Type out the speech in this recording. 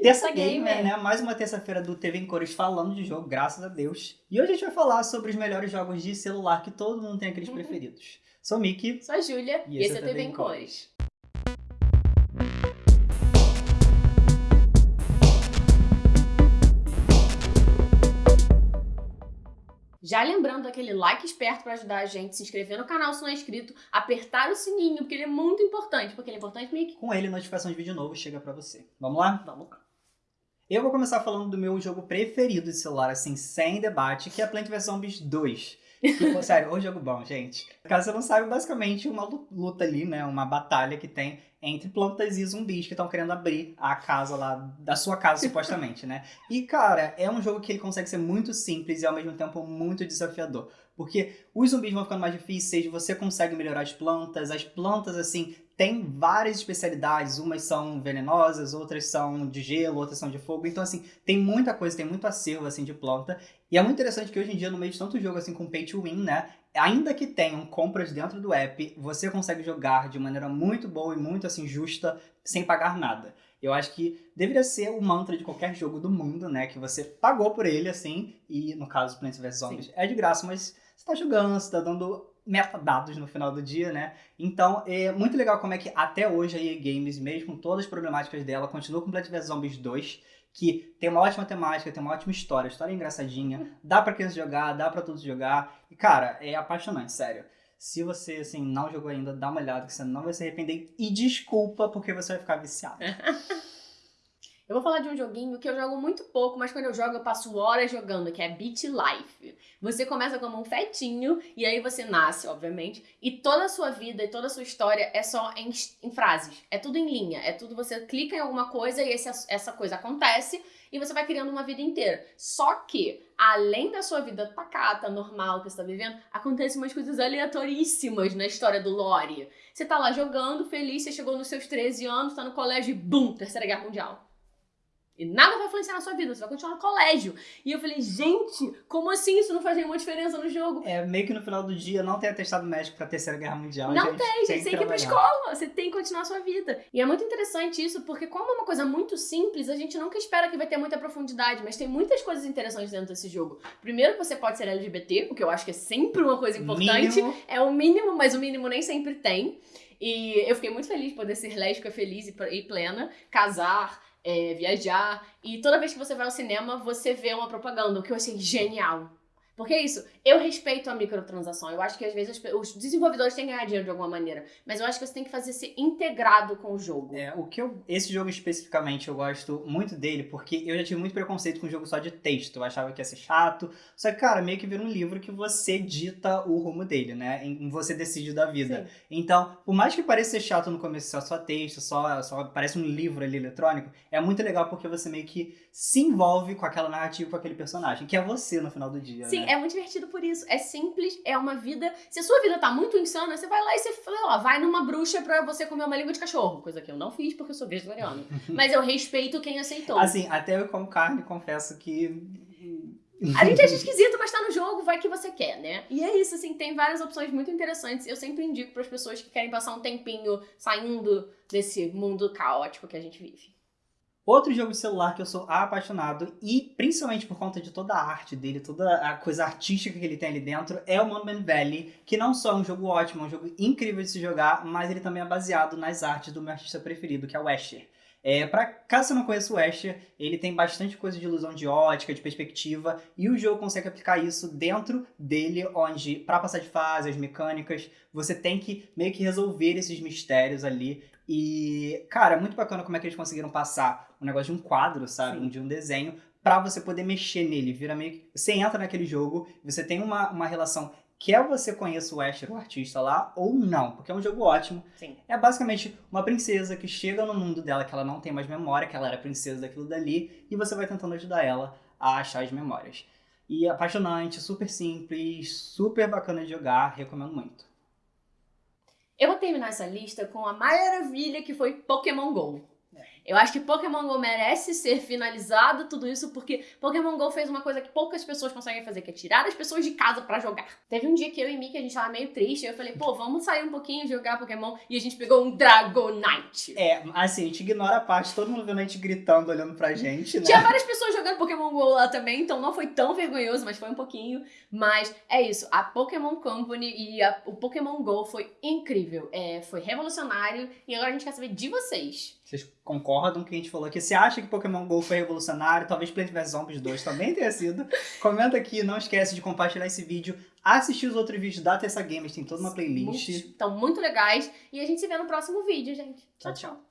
Terça Gamer, né? Mais uma terça-feira do TV em Cores falando de jogo, graças a Deus. E hoje a gente vai falar sobre os melhores jogos de celular que todo mundo tem aqueles preferidos. Sou Mickey. Sou a Júlia. E, e esse é o TV em Cores. Já lembrando aquele like esperto para ajudar a gente, se inscrever no canal se não é inscrito, apertar o sininho, porque ele é muito importante. Porque ele é importante, Mickey? Com ele, notificação de vídeo novo chega para você. Vamos lá? Vamos lá. Eu vou começar falando do meu jogo preferido de celular, assim, sem debate, que é Plant vs Zombies 2. Que, sério, o jogo bom, gente. Caso você não saiba, basicamente uma luta ali, né? Uma batalha que tem entre plantas e zumbis que estão querendo abrir a casa lá, da sua casa, supostamente, né? E, cara, é um jogo que ele consegue ser muito simples e ao mesmo tempo muito desafiador. Porque os zumbis vão ficando mais difíceis, você consegue melhorar as plantas, as plantas, assim, tem várias especialidades, umas são venenosas, outras são de gelo, outras são de fogo, então assim, tem muita coisa, tem muito acervo assim de planta, e é muito interessante que hoje em dia, no meio de tanto jogo assim com pay to win, né, ainda que tenham compras dentro do app, você consegue jogar de maneira muito boa e muito assim justa, sem pagar nada. Eu acho que deveria ser o mantra de qualquer jogo do mundo, né, que você pagou por ele assim, e no caso Plants vs Zombies Sim. é de graça, mas você tá jogando, você tá dando metadados no final do dia, né? Então, é muito legal como é que até hoje a EA Games, mesmo com todas as problemáticas dela, continua com Plant vs Zombies 2, que tem uma ótima temática, tem uma ótima história, história engraçadinha, dá pra criança jogar, dá pra todos jogar. E, cara, é apaixonante, sério. Se você, assim, não jogou ainda, dá uma olhada que você não vai se arrepender. E desculpa, porque você vai ficar viciado. Eu vou falar de um joguinho que eu jogo muito pouco, mas quando eu jogo eu passo horas jogando, que é Beat Life. Você começa como um fetinho e aí você nasce, obviamente, e toda a sua vida e toda a sua história é só em, em frases. É tudo em linha, é tudo você clica em alguma coisa e esse, essa coisa acontece e você vai criando uma vida inteira. Só que, além da sua vida pacata, normal que você tá vivendo, acontecem umas coisas aleatoríssimas na história do Lore. Você tá lá jogando, feliz, você chegou nos seus 13 anos, tá no colégio e bum, Terceira Guerra Mundial. E nada vai influenciar na sua vida, você vai continuar no colégio. E eu falei, gente, como assim isso não faz nenhuma diferença no jogo? É, meio que no final do dia não tem atestado médico pra Terceira Guerra Mundial. Não gente tem, gente, tem que ir pra escola, você tem que continuar a sua vida. E é muito interessante isso, porque como é uma coisa muito simples, a gente nunca espera que vai ter muita profundidade, mas tem muitas coisas interessantes dentro desse jogo. Primeiro que você pode ser LGBT, o que eu acho que é sempre uma coisa importante. Mínimo. É o mínimo, mas o mínimo nem sempre tem. E eu fiquei muito feliz de poder ser lésbica, feliz e plena, casar, é, viajar. E toda vez que você vai ao cinema, você vê uma propaganda, o que eu achei genial. Porque é isso, eu respeito a microtransação. Eu acho que às vezes os desenvolvedores têm que ganhar dinheiro de alguma maneira. Mas eu acho que você tem que fazer ser integrado com o jogo. É, o que eu. Esse jogo especificamente eu gosto muito dele, porque eu já tive muito preconceito com o jogo só de texto. Eu achava que ia ser chato. Só que, cara, meio que vira um livro que você dita o rumo dele, né? Em você decide da vida. Sim. Então, por mais que pareça ser chato no começo, só, só texto, só, só parece um livro ali eletrônico, é muito legal porque você meio que se envolve com aquela narrativa, com aquele personagem, que é você no final do dia. Sim, né? É muito divertido por isso. É simples, é uma vida. Se a sua vida tá muito insana, você vai lá e você fala, ó, vai numa bruxa pra você comer uma língua de cachorro. Coisa que eu não fiz porque eu sou vegetariano. Mas eu respeito quem aceitou. Assim, até eu como carne, confesso que. A gente acha esquisito, mas tá no jogo, vai que você quer, né? E é isso, assim, tem várias opções muito interessantes. Eu sempre indico para as pessoas que querem passar um tempinho saindo desse mundo caótico que a gente vive. Outro jogo de celular que eu sou apaixonado, e principalmente por conta de toda a arte dele, toda a coisa artística que ele tem ali dentro, é o Monument Valley, que não só é um jogo ótimo, é um jogo incrível de se jogar, mas ele também é baseado nas artes do meu artista preferido, que é o Escher. É, pra, caso você não conheça o Escher, ele tem bastante coisa de ilusão de ótica, de perspectiva, e o jogo consegue aplicar isso dentro dele, onde, para passar de fase, as mecânicas, você tem que meio que resolver esses mistérios ali. E, cara, é muito bacana como é que eles conseguiram passar um negócio de um quadro, sabe? Sim. De um desenho, para você poder mexer nele. Vira meio que... Você entra naquele jogo, você tem uma, uma relação quer você conheça o Asher, o artista lá, ou não, porque é um jogo ótimo. Sim. É basicamente uma princesa que chega no mundo dela que ela não tem mais memória, que ela era princesa daquilo dali, e você vai tentando ajudar ela a achar as memórias. E é apaixonante, super simples, super bacana de jogar, recomendo muito. Eu vou terminar essa lista com a maravilha que foi Pokémon GO. Eu acho que Pokémon GO merece ser finalizado, tudo isso, porque Pokémon GO fez uma coisa que poucas pessoas conseguem fazer, que é tirar as pessoas de casa para jogar. Teve um dia que eu e Mickey, a gente tava meio triste, eu falei, pô, vamos sair um pouquinho e jogar Pokémon, e a gente pegou um Dragonite. É, assim, a gente ignora a parte, todo mundo vendo a gente gritando, olhando pra gente, né? Tinha várias pessoas jogando Pokémon GO lá também, então não foi tão vergonhoso, mas foi um pouquinho. Mas é isso, a Pokémon Company e a- o Pokémon GO foi incrível. É, foi revolucionário e agora a gente quer saber de vocês. Vocês concordam o que a gente falou aqui? Você acha que Pokémon GO foi revolucionário? Talvez Plants vs Zombies 2 também tenha sido. Comenta aqui, não esquece de compartilhar esse vídeo. Assistir os outros vídeos da Tessa Games, tem toda uma playlist. Estão muito legais. E a gente se vê no próximo vídeo, gente. Tchau, tchau.